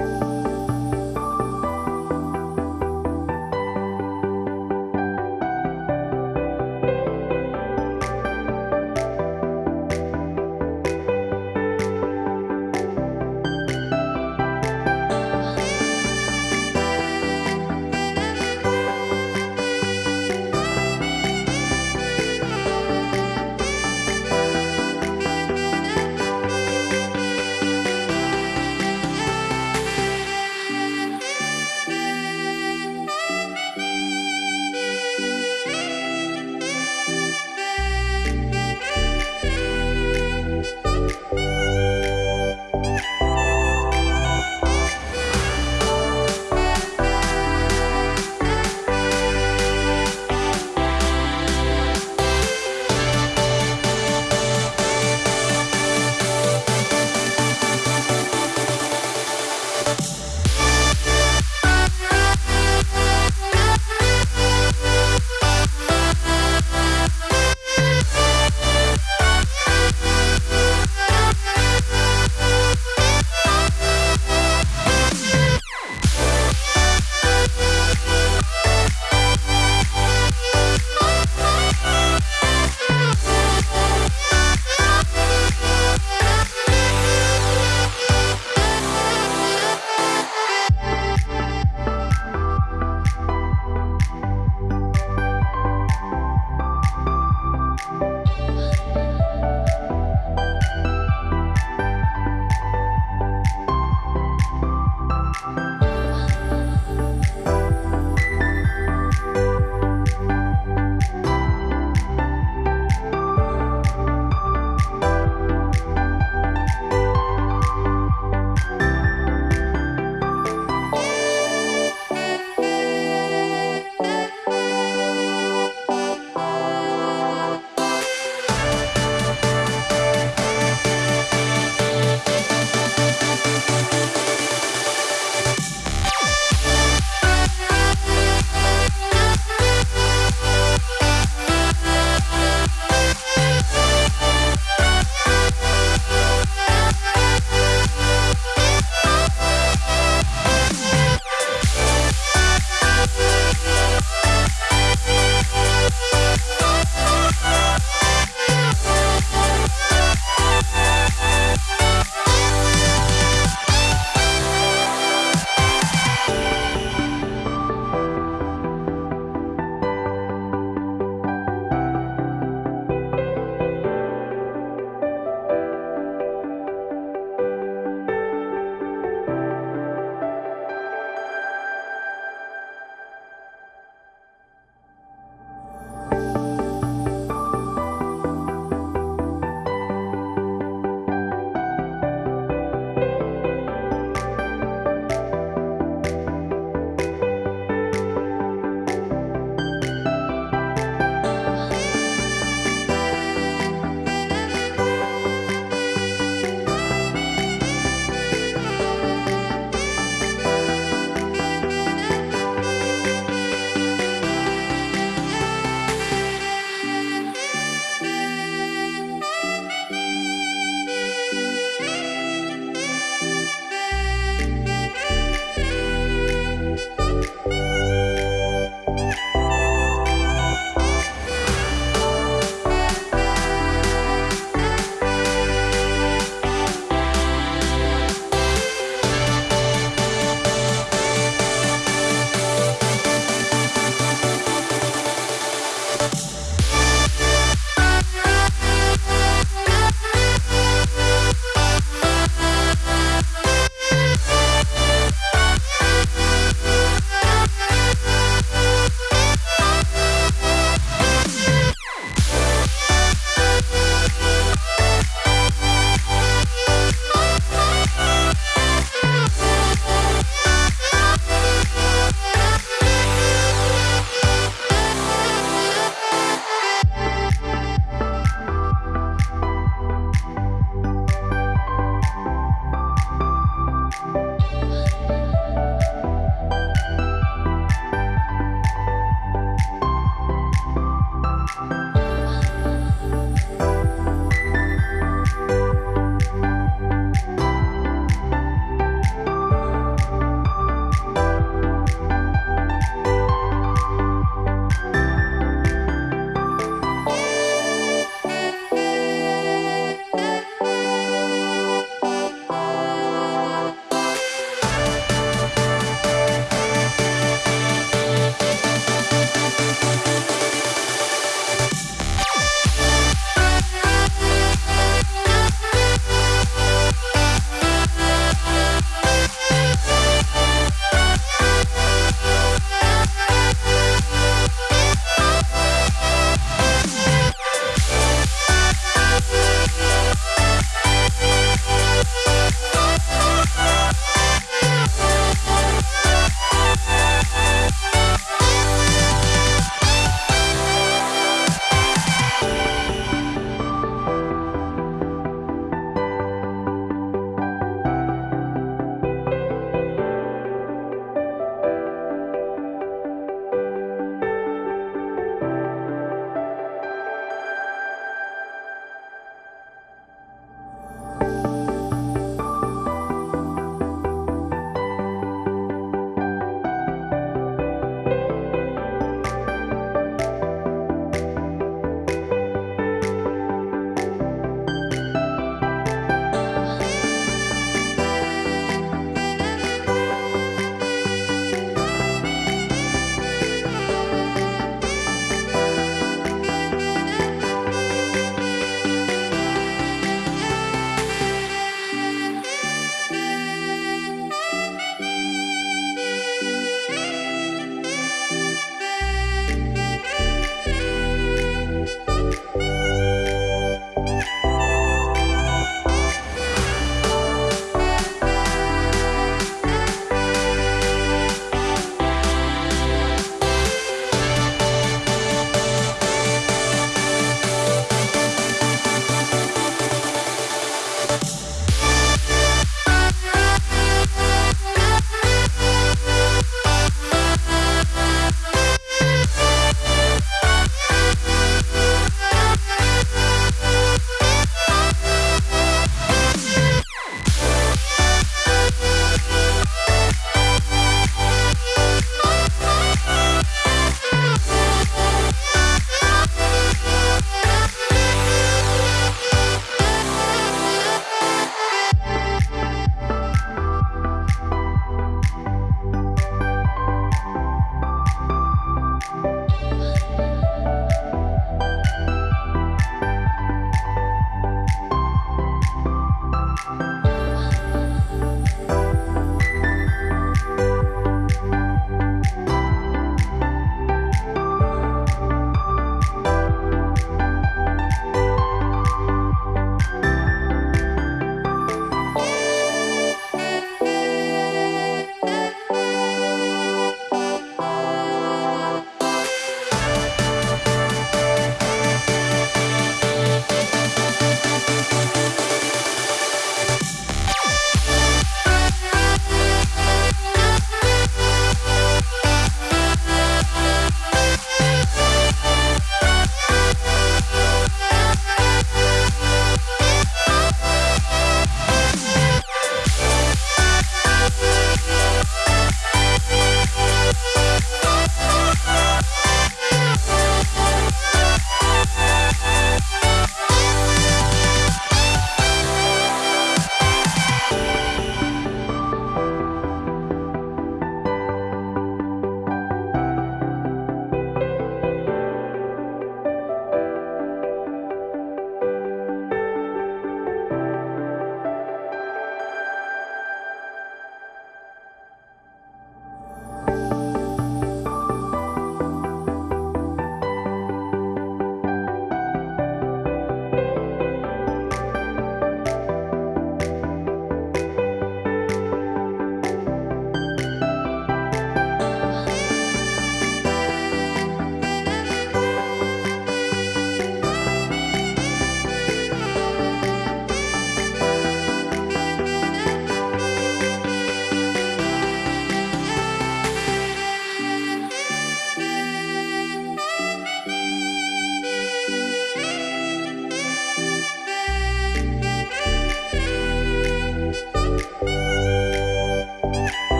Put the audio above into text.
Bye.